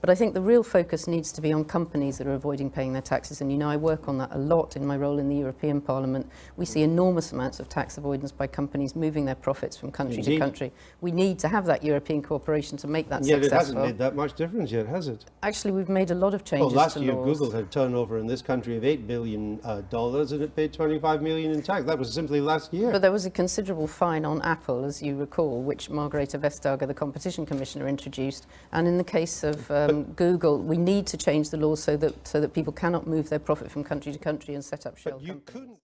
But I think the real focus needs to be on companies that are avoiding paying their taxes. And you know, I work on that a lot in my role in the European Parliament. We see enormous amounts of tax avoidance by companies moving their profits from country Indeed. to country. We need to have that European cooperation to make that Yet it hasn't made that much difference yet, has it? Actually, we've made a lot of Well, changes last to year laws. Google had turnover in this country of $8 billion uh, and it paid 25 million in tax. That was simply last year. But there was a considerable fine on Apple, as you recall, which Margrethe Vestager, the competition commissioner, introduced. And in the case of um, Google, we need to change the laws so that, so that people cannot move their profit from country to country and set up shell companies.